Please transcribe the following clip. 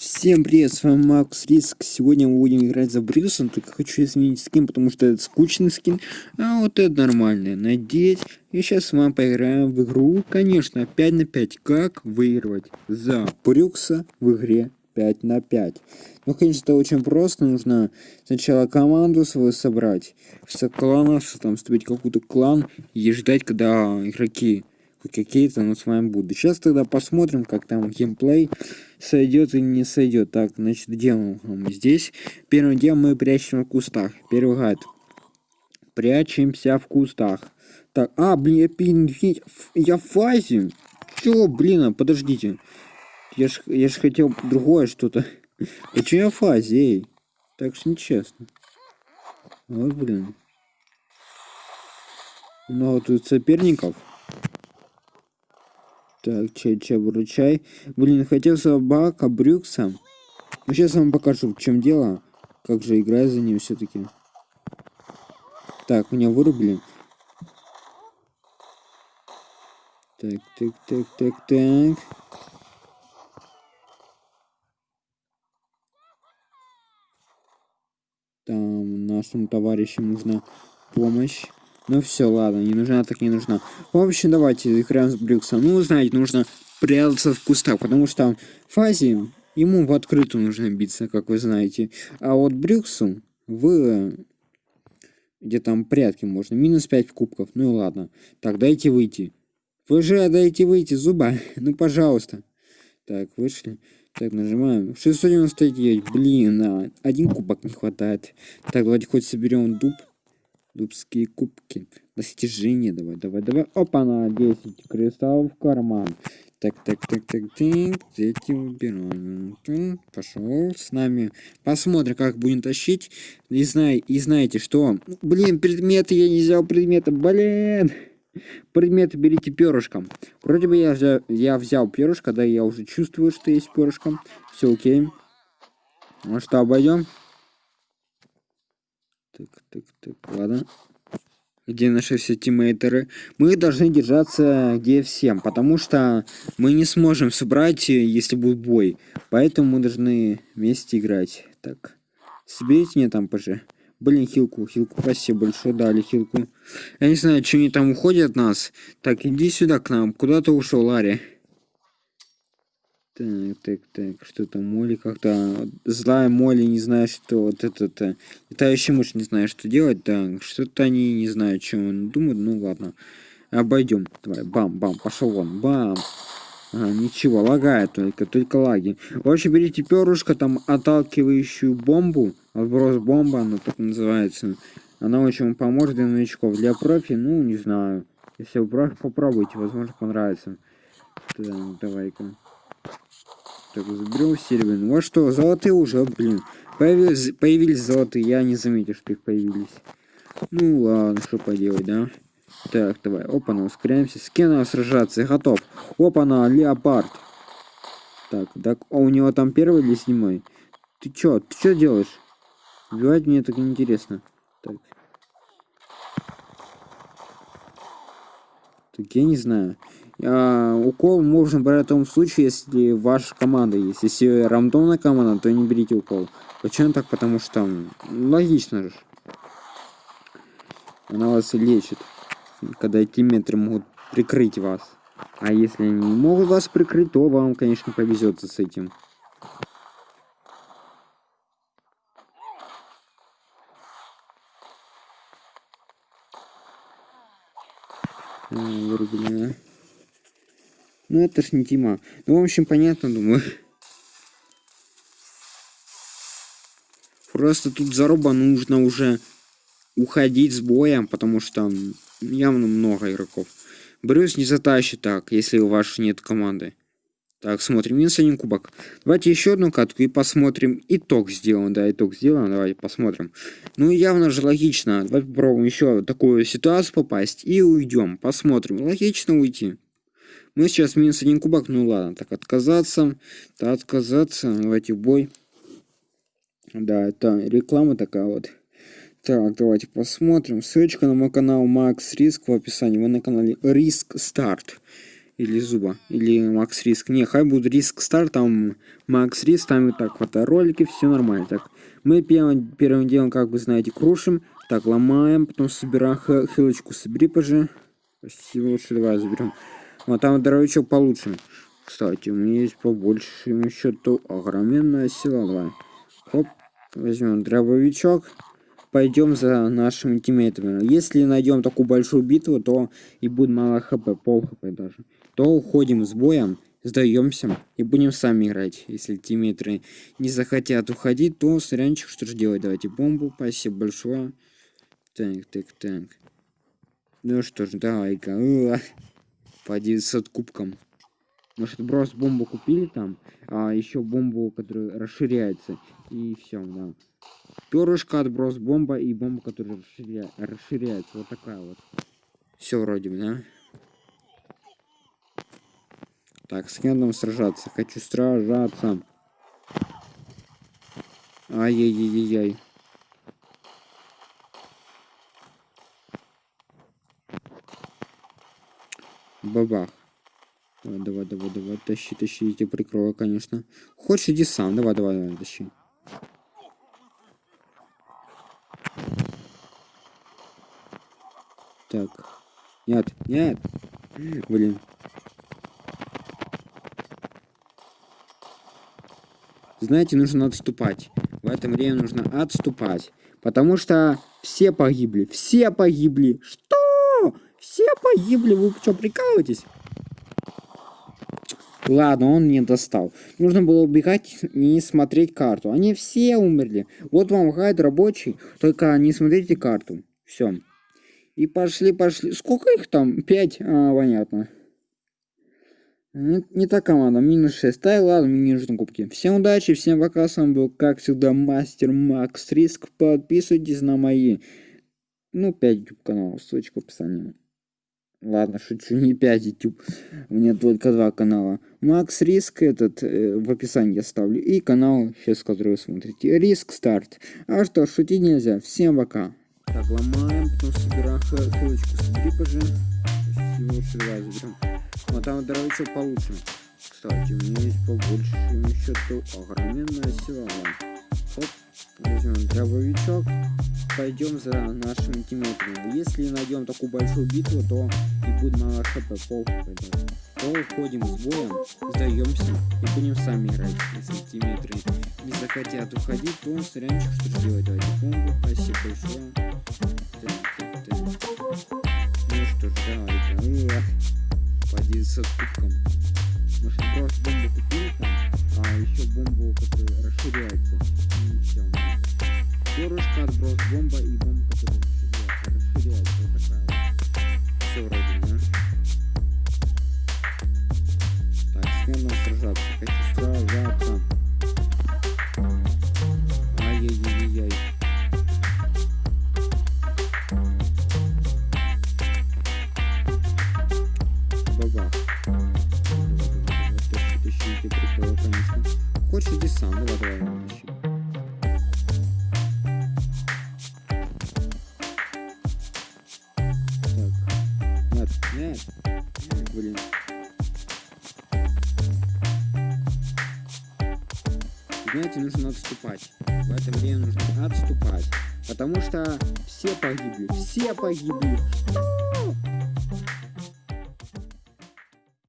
Всем привет, с вами Макс Риск. Сегодня мы будем играть за Брюсом, только хочу изменить скин, потому что это скучный скин, а вот это нормальный. Надеть. И сейчас с вами поиграем в игру, конечно, 5 на 5. Как выигрывать за Брюкса в игре 5 на 5. Ну, конечно, это очень просто. Нужно сначала команду свою собрать, в кланов, там, вступить в какой-то клан и ждать, когда игроки какие-то мы с вами будут. Сейчас тогда посмотрим, как там геймплей сойдет или не сойдет. Так, значит, делаем здесь. Первым делом мы прячем в кустах. Первый гайд. Прячемся в кустах. Так, а, блин, я, я в фазе. Чё, блин, а, подождите. Я ж, я ж хотел другое что-то. Почему я в фазе, эй? Так что нечестно. Вот, блин. Много тут соперников. Так, чай, чай, выручай. Блин, хотел собака Брюкса. Ну, сейчас вам покажу, в чем дело. Как же играю за ним все-таки. Так, меня вырубили. Так, так, так, так, так. Там нашим товарищам нужна помощь. Ну все, ладно, не нужна, так не нужна. В общем, давайте играем с Брюксом. Ну, знаете, нужно прятаться в кустах, потому что в фазе ему в открытую нужно биться, как вы знаете. А вот Брюксу в... Где там прятки можно. Минус 5 кубков. Ну и ладно. Так, дайте выйти. Вы же дайте выйти, зуба. ну, пожалуйста. Так, вышли. Так, нажимаем. 699. Блин, а, один кубок не хватает. Так, давайте хоть соберем дуб. Дубские кубки. Достижения давай, давай, давай. Опа, на 10 кристаллов в карман. Так, так, так, так, так. Эти убираем. Пошел с нами. Посмотрим, как будем тащить. И, знай, и знаете что? Блин, предметы я не взял предметы. Блин. Предметы берите перышком. Вроде бы я взял, я взял перышко, да, я уже чувствую, что есть перышком. Все окей. Ну что, обойдем? Так, так, так, ладно. Где наши все тиммейтеры? Мы должны держаться где всем, потому что мы не сможем собрать, если будет бой. Поэтому мы должны вместе играть. Так, соберите мне там ПЖ. Блин, хилку, хилку, спасибо большое, дали хилку. Я не знаю, что они там уходят от нас. Так, иди сюда к нам. Куда ты ушел, Ларри? Так, так, так, что там Молли как-то... Злая Молли не знает, что вот это-то... Летающий мышь не знает, что делать, да. Что-то они не знают, что он думает, ну ладно. Обойдем. Давай, бам-бам, пошел вон, бам. А, ничего, лагает только, только лаги. В общем, берите перышко, там отталкивающую бомбу. Отброс бомба, она так называется. Она очень поможет для новичков. Для профи, ну, не знаю. Если вы попробуйте, возможно, понравится. Так, давай-ка. Так, заберем серебряный. Вот что, золотые уже, блин. Появились, появились золотые, я не заметил, что их появились. Ну ладно, что поделать, да? Так, давай, опа-на, ускоряемся. С кем надо сражаться? Готов. Опа-на, леопард. Так, так, а у него там первый или седьмой? Ты чё, ты чё делаешь? Убивать мне так интересно. Так. Так, я не знаю. А, укол можно брать в том случае, если ваша команда есть. Если рандомная команда, то не берите укол. Почему так? Потому что логично же. Она вас лечит. Когда эти метры могут прикрыть вас. А если не могут вас прикрыть, то вам, конечно, повезет с этим. Вырубили. Ну это ж не Тима. Ну, в общем, понятно, думаю. Просто тут заруба нужно уже уходить с боем, потому что явно много игроков. Брюс не затащит так, если у вас нет команды. Так, смотрим. Минус один кубок. Давайте еще одну катку и посмотрим. Итог сделан. Да, итог сделан. Давайте посмотрим. Ну, явно же логично. Давайте попробуем еще такую ситуацию попасть и уйдем. Посмотрим. Логично уйти. Мы сейчас минус один кубок. Ну ладно, так отказаться. Да, отказаться. Давайте в бой. Да, это реклама такая вот. Так, давайте посмотрим. Ссылочка на мой канал Макс Риск в описании. Вы на канале Риск Старт. Или зуба. Или макс риск. Не, хай будет риск старт, там макс риск, там и так фоторолики, все нормально. Так, мы первым, первым делом, как вы знаете, крушим. Так, ломаем, потом собираем хилочку, собери, пожи. Спасибо, лучше давай заберем. Вот там дробовичок получше. Кстати, у меня есть побольше счету огроменная сила. Давай. Хоп, возьмем дробовичок пойдем за нашими тиммейтами. Если найдем такую большую битву, то и будет мало хп, пол хп даже. То уходим с боем, сдаемся и будем сами играть. Если тиммейтеры не захотят уходить, то сорянчик, что же делать? Давайте бомбу, спасибо большое. Так, так, так. Ну что ж, давай-ка. По 900 кубкам. Может, брос бомбу купили там, а еще бомбу, которая расширяется. И все, да. Перышко, отброс, бомба и бомба, которая расширя... расширяется. Вот такая вот. Все вроде бы, да? Так, с кем нам сражаться? Хочу сражаться. Ай-яй-яй-яй. Бабах. Давай, давай, давай, давай, тащи, тащи, я тебя прикрою, конечно. Хочешь, иди сам, давай, давай, давай, тащи. Так. Нет, нет. Блин. Знаете, нужно отступать. В этом время нужно отступать. Потому что все погибли. Все погибли. Что? Все погибли. Вы что, прикалываетесь? Ладно, он не достал. Нужно было убегать не смотреть карту. Они все умерли. Вот вам гайд рабочий. Только не смотрите карту. Все. И пошли, пошли. Сколько их там? Пять? А, понятно. Не, не та команда, минус 6. Да и ладно, мне не нужны кубки. Всем удачи, всем пока, с вами был, как всегда, Мастер Макс Риск. Подписывайтесь на мои, ну, 5 YouTube каналов, ссылочка в описании. Ладно, шучу, не 5 YouTube, у меня только два канала. Макс Риск, этот, э, в описании я ставлю, и канал, сейчас, который вы смотрите, Риск Старт. А что, шутить нельзя, всем пока. Так, ломаем, потом собираем хилочку, собери, пожалуйста. Лучше давай заберем. Вот там дровичок получше. Кстати, у меня есть побольше счету огроменная сила. Оп, возьмем дробовичок. Пойдем за нашими тиммейтами. Если найдем такую большую битву, то и будет мало хп, пол. То уходим с боем, сдаемся и будем сами играть. Если тиммейтеры не захотят уходить, то сорянчик что же делать? Давайте бомбу, спасибо большое. Хочешь, иди сам. Давай, давай, тащи. Так. Нет, нет. Блин. Знаете, нужно отступать. В это время нужно отступать. Потому что все погибли. Все погибли.